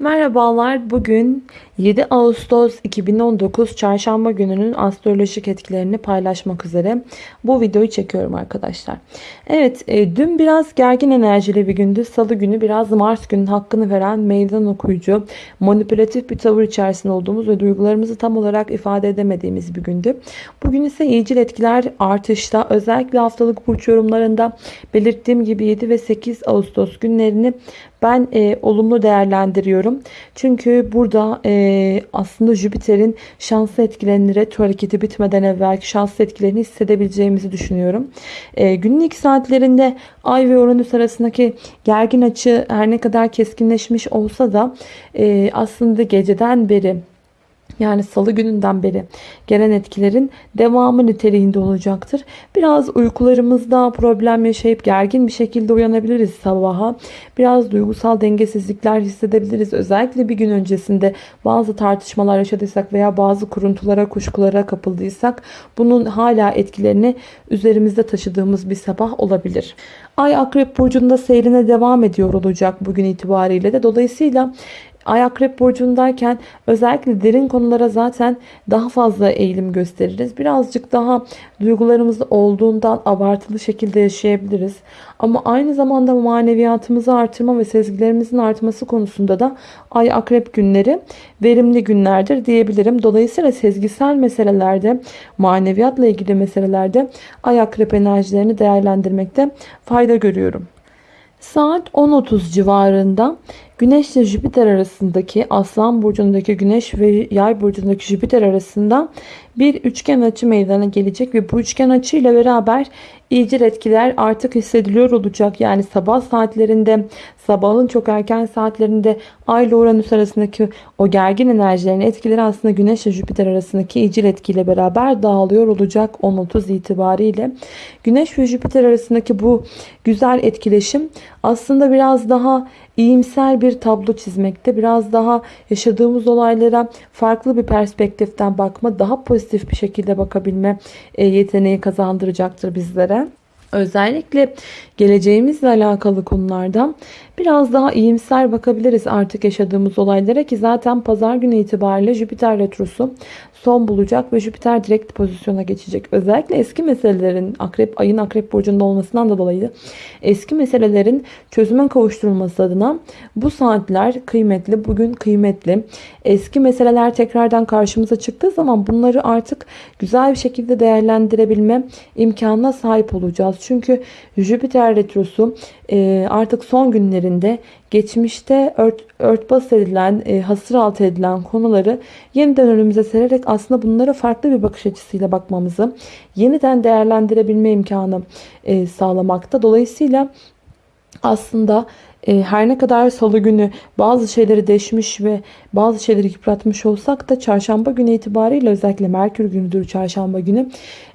Merhabalar. Bugün 7 Ağustos 2019 Çarşamba gününün astrolojik etkilerini paylaşmak üzere bu videoyu çekiyorum arkadaşlar. Evet, e, dün biraz gergin enerjili bir gündü. Salı günü biraz Mars günün hakkını veren meydan okuyucu, manipülatif bir tavır içerisinde olduğumuz ve duygularımızı tam olarak ifade edemediğimiz bir gündü. Bugün ise iyicil etkiler artışta. Özellikle haftalık burç yorumlarında belirttiğim gibi 7 ve 8 Ağustos günlerini ben e, olumlu değerlendiriyorum. Çünkü burada e, aslında Jüpiter'in şanslı etkilerini retro hareketi bitmeden evvelki şanslı etkilerini hissedebileceğimizi düşünüyorum. E, günün ilk saatlerinde Ay ve Uranüs arasındaki gergin açı her ne kadar keskinleşmiş olsa da e, aslında geceden beri yani salı gününden beri gelen etkilerin devamı niteliğinde olacaktır. Biraz uykularımızda problem yaşayıp gergin bir şekilde uyanabiliriz sabaha. Biraz duygusal dengesizlikler hissedebiliriz. Özellikle bir gün öncesinde bazı tartışmalar yaşadıysak veya bazı kuruntulara, kuşkulara kapıldıysak bunun hala etkilerini üzerimizde taşıdığımız bir sabah olabilir. Ay Akrep Burcu'nda seyrine devam ediyor olacak bugün itibariyle de. Dolayısıyla Ay akrep burcundayken özellikle derin konulara zaten daha fazla eğilim gösteririz. Birazcık daha duygularımız olduğundan abartılı şekilde yaşayabiliriz. Ama aynı zamanda maneviyatımızı artırma ve sezgilerimizin artması konusunda da ay akrep günleri verimli günlerdir diyebilirim. Dolayısıyla sezgisel meselelerde, maneviyatla ilgili meselelerde ay akrep enerjilerini değerlendirmekte fayda görüyorum. Saat 10.30 civarında Güneş ile Jüpiter arasındaki Aslan burcundaki Güneş ve Yay burcundaki Jüpiter arasında bir üçgen açı meydana gelecek ve bu üçgen açı ile beraber iyicil etkiler artık hissediliyor olacak. Yani sabah saatlerinde, sabahın çok erken saatlerinde Ay ile Uranüs arasındaki o gergin enerjilerin etkileri aslında Güneş ile Jüpiter arasındaki iyicil etkiyle beraber dağılıyor olacak 10.30 itibariyle. Güneş ve Jüpiter arasındaki bu güzel etkileşim aslında biraz daha iyimser bir tablo çizmekte. Biraz daha yaşadığımız olaylara farklı bir perspektiften bakma, daha pozitif bir şekilde bakabilme e, yeteneği kazandıracaktır bizlere. Özellikle geleceğimizle alakalı konularda biraz daha iyimser bakabiliriz artık yaşadığımız olaylara ki zaten pazar günü itibariyle Jüpiter retrosu son bulacak ve Jüpiter direkt pozisyona geçecek. Özellikle eski meselelerin akrep ayın akrep burcunda olmasından da dolayı eski meselelerin çözüme kavuşturulması adına bu saatler kıymetli, bugün kıymetli. Eski meseleler tekrardan karşımıza çıktığı zaman bunları artık güzel bir şekilde değerlendirebilme imkanına sahip olacağız. Çünkü Jüpiter retrosu artık son günlerinde geçmişte ört, örtbas edilen, e, hasır altı edilen konuları yeniden önümüze sererek aslında bunlara farklı bir bakış açısıyla bakmamızı yeniden değerlendirebilme imkanı e, sağlamakta. Dolayısıyla aslında e, her ne kadar salı günü bazı şeyleri deşmiş ve bazı şeyleri yıpratmış olsak da çarşamba günü itibariyle özellikle Merkür günüdür çarşamba günü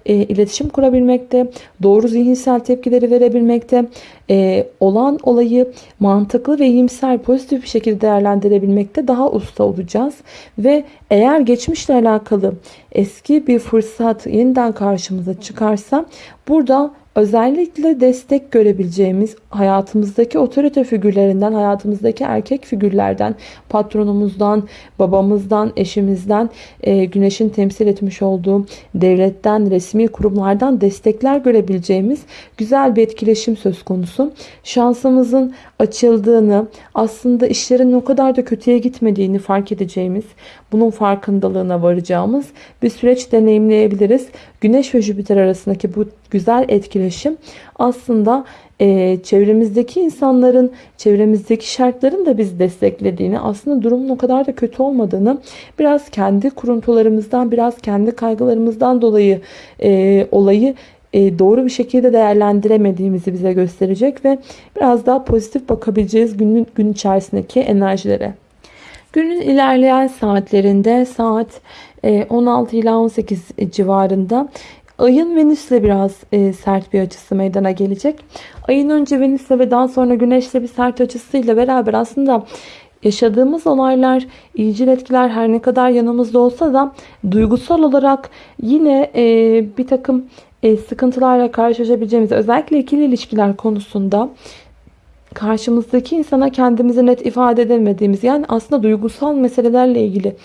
e, iletişim kurabilmekte, doğru zihinsel tepkileri verebilmekte, e, olan olayı mantıklı ve iyimser pozitif bir şekilde değerlendirebilmekte daha usta olacağız. Ve eğer geçmişle alakalı eski bir fırsat yeniden karşımıza çıkarsa burada özellikle destek görebileceğimiz hayatımızdaki otorite figürlerinden, hayatımızdaki erkek figürlerden, patronumuzdan, babamızdan, eşimizden, e, güneşin temsil etmiş olduğu devletten, resmi kurumlardan destekler görebileceğimiz güzel bir etkileşim söz konusu. Şansımızın açıldığını, aslında işlerin o kadar da kötüye gitmediğini fark edeceğimiz, bunun farkındalığına varacağımız bir süreç deneyimleyebiliriz. Güneş ve Jüpiter arasındaki bu güzel etkileşim aslında e, çevremizdeki insanların, çevremizdeki şartların da bizi desteklediğini, aslında durumun o kadar da kötü olmadığını, biraz kendi kuruntularımızdan, biraz kendi kaygılarımızdan dolayı e, olayı e, doğru bir şekilde değerlendiremediğimizi bize gösterecek ve biraz daha pozitif bakabileceğiz günün gün içerisindeki enerjilere. Günün ilerleyen saatlerinde saat 16 e, ila 18 civarında Ayın Venüs'le biraz e, sert bir açısı meydana gelecek. Ayın önce Venüs'le ve daha sonra Güneş'le bir sert açısıyla beraber aslında yaşadığımız olaylar, iyicil etkiler her ne kadar yanımızda olsa da duygusal olarak yine e, bir takım e, sıkıntılarla karşılaşabileceğimiz özellikle ikili ilişkiler konusunda karşımızdaki insana kendimizi net ifade edemediğimiz yani aslında duygusal meselelerle ilgili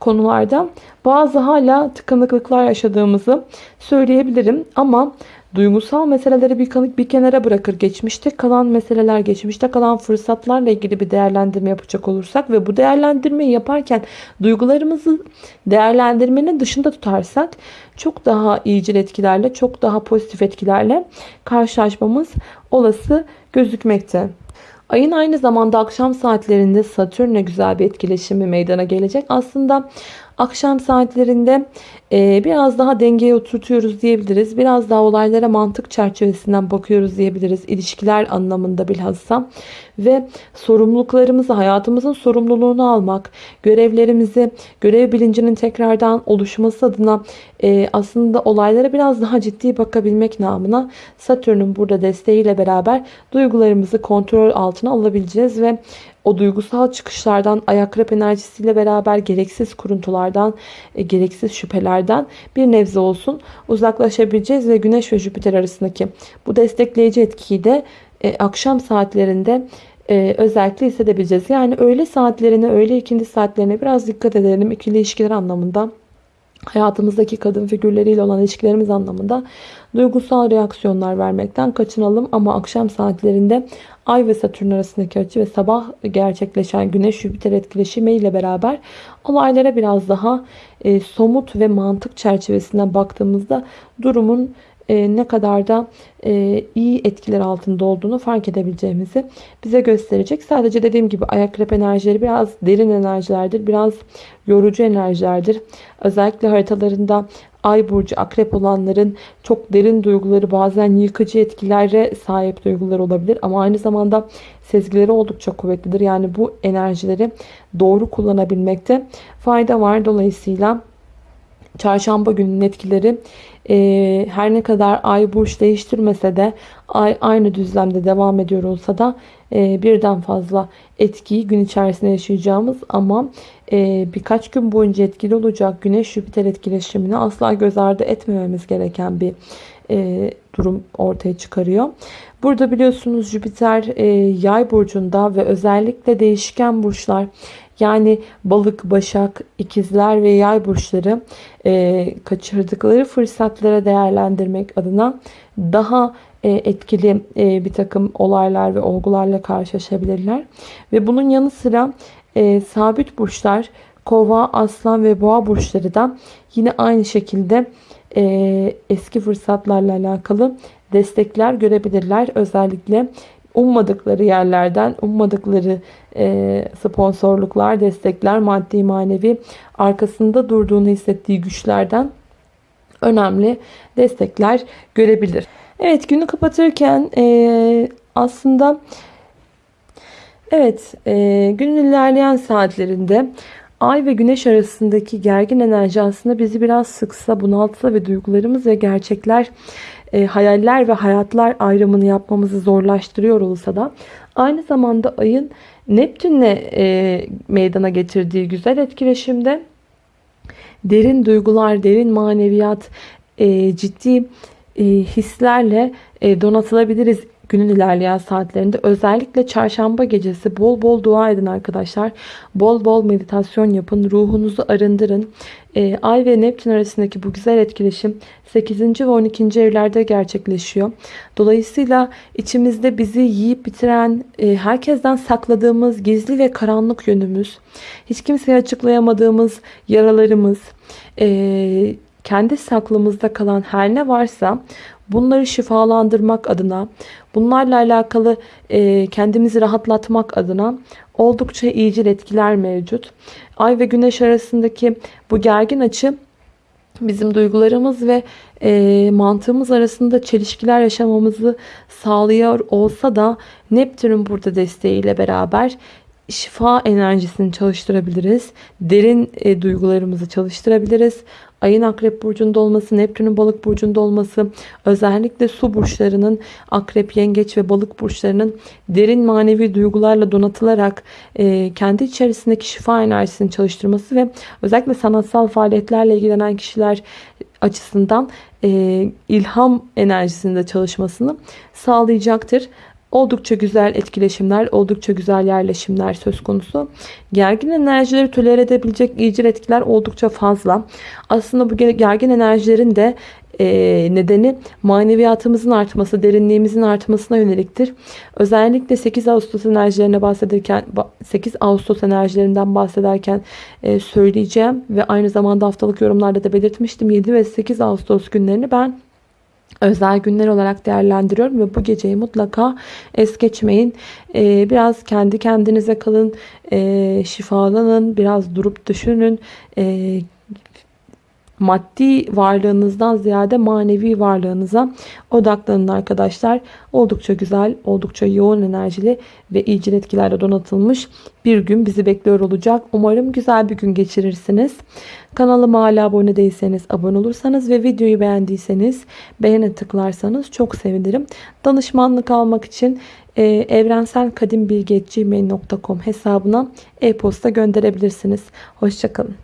konularda bazı hala tıkanıklıklar yaşadığımızı söyleyebilirim. Ama duygusal meseleleri bir, bir kenara bırakır geçmişte kalan meseleler, geçmişte kalan fırsatlarla ilgili bir değerlendirme yapacak olursak ve bu değerlendirmeyi yaparken duygularımızı değerlendirmenin dışında tutarsak çok daha iyicil etkilerle, çok daha pozitif etkilerle karşılaşmamız olası gözükmekte. Ayın aynı zamanda akşam saatlerinde Satürn'le güzel bir etkileşimi meydana gelecek. Aslında akşam saatlerinde e, biraz daha dengeye oturtuyoruz diyebiliriz. Biraz daha olaylara mantık çerçevesinden bakıyoruz diyebiliriz. İlişkiler anlamında bilhassa. Ve sorumluluklarımızı, hayatımızın sorumluluğunu almak, görevlerimizi, görev bilincinin tekrardan oluşması adına e, aslında olaylara biraz daha ciddi bakabilmek namına Satürn'ün burada desteğiyle beraber duygularımızı kontrol altına alabileceğiz ve o duygusal çıkışlardan, ayak enerjisiyle beraber gereksiz kuruntulardan, e, gereksiz şüphelerden bir nebze olsun uzaklaşabileceğiz ve Güneş ve Jüpiter arasındaki bu destekleyici etkiyi de e, akşam saatlerinde e, özellikle hissedebileceğiz. Yani öğle saatlerine, öğle ikindi saatlerine biraz dikkat edelim ikili ilişkiler anlamında hayatımızdaki kadın figürleriyle olan ilişkilerimiz anlamında duygusal reaksiyonlar vermekten kaçınalım. Ama akşam saatlerinde Ay ve Satürn arasındaki açı ve sabah gerçekleşen Güneş-Jüpiter etkileşimi ile beraber olaylara biraz daha e, somut ve mantık çerçevesinden baktığımızda durumun e, ne kadar da e, iyi etkiler altında olduğunu fark edebileceğimizi bize gösterecek. Sadece dediğim gibi ayak enerjileri biraz derin enerjilerdir. Biraz yorucu enerjilerdir. Özellikle haritalarında Ay burcu akrep olanların çok derin duyguları bazen yıkıcı etkilere sahip duygular olabilir. Ama aynı zamanda sezgileri oldukça kuvvetlidir. Yani bu enerjileri doğru kullanabilmekte fayda var. Dolayısıyla çarşamba gününün etkileri e, her ne kadar ay burç değiştirmese de ay aynı düzlemde devam ediyor olsa da e, birden fazla etkiyi gün içerisinde yaşayacağımız ama e, birkaç gün boyunca etkili olacak güneş Jüpiter etkileşimini asla göz ardı etmememiz gereken bir e, durum ortaya çıkarıyor. Burada biliyorsunuz Jüpiter e, yay burcunda ve özellikle değişken burçlar yani balık, başak, ikizler ve yay burçları e, kaçırdıkları fırsatlara değerlendirmek adına daha etkili bir takım olaylar ve olgularla karşılaşabilirler. Ve bunun yanı sıra sabit burçlar kova, aslan ve boğa burçları da yine aynı şekilde e, eski fırsatlarla alakalı destekler görebilirler. Özellikle ummadıkları yerlerden, ummadıkları e, sponsorluklar, destekler, maddi manevi arkasında durduğunu hissettiği güçlerden önemli destekler görebilir. Evet günü kapatırken e, aslında evet e, günün ilerleyen saatlerinde Ay ve Güneş arasındaki gergin enerji aslında bizi biraz sıksa, bunaltsa ve duygularımız ve gerçekler e, hayaller ve hayatlar ayrımını yapmamızı zorlaştırıyor olsa da aynı zamanda ayın Neptün'le e, meydana getirdiği güzel etkileşimde derin duygular, derin maneviyat, e, ciddi e, hislerle e, donatılabiliriz günün ilerleyen saatlerinde özellikle çarşamba gecesi bol bol dua edin arkadaşlar. Bol bol meditasyon yapın. Ruhunuzu arındırın. E, Ay ve Neptün arasındaki bu güzel etkileşim 8. ve 12. evlerde gerçekleşiyor. Dolayısıyla içimizde bizi yiyip bitiren, e, herkesten sakladığımız gizli ve karanlık yönümüz, hiç kimseye açıklayamadığımız yaralarımız, e, kendi saklımızda kalan her ne varsa bunları şifalandırmak adına, bunlarla alakalı e, kendimizi rahatlatmak adına oldukça iyicil etkiler mevcut. Ay ve güneş arasındaki bu gergin açı bizim duygularımız ve e, mantığımız arasında çelişkiler yaşamamızı sağlıyor olsa da Neptün'ün burada desteğiyle beraber şifa enerjisini çalıştırabiliriz. Derin e, duygularımızı çalıştırabiliriz. Ayın akrep burcunda olması, Neptün'ün balık burcunda olması, özellikle su burçlarının akrep, yengeç ve balık burçlarının derin manevi duygularla donatılarak e, kendi içerisindeki şifa enerjisini çalıştırması ve özellikle sanatsal faaliyetlerle ilgilenen kişiler açısından e, ilham enerjisinde çalışmasını sağlayacaktır. Oldukça güzel etkileşimler, oldukça güzel yerleşimler söz konusu. Gergin enerjileri tolere edebilecek iyicil etkiler oldukça fazla. Aslında bu gergin enerjilerin de e, nedeni maneviyatımızın artması, derinliğimizin artmasına yöneliktir. Özellikle 8 Ağustos enerjilerine bahsederken 8 Ağustos enerjilerinden bahsederken e, söyleyeceğim ve aynı zamanda haftalık yorumlarda da belirtmiştim. 7 ve 8 Ağustos günlerini ben özel günler olarak değerlendiriyorum ve bu geceyi mutlaka es geçmeyin. Ee, biraz kendi kendinize kalın, ee, şifalanın, biraz durup düşünün. Ee, maddi varlığınızdan ziyade manevi varlığınıza odaklanın arkadaşlar. Oldukça güzel, oldukça yoğun enerjili ve iyicil etkilerle donatılmış bir gün bizi bekliyor olacak. Umarım güzel bir gün geçirirsiniz. Kanalıma hala abone değilseniz abone olursanız ve videoyu beğendiyseniz beğene tıklarsanız çok sevinirim. Danışmanlık almak için e, evrenselkadimbilgi.gmail.com hesabına e-posta gönderebilirsiniz. Hoşçakalın.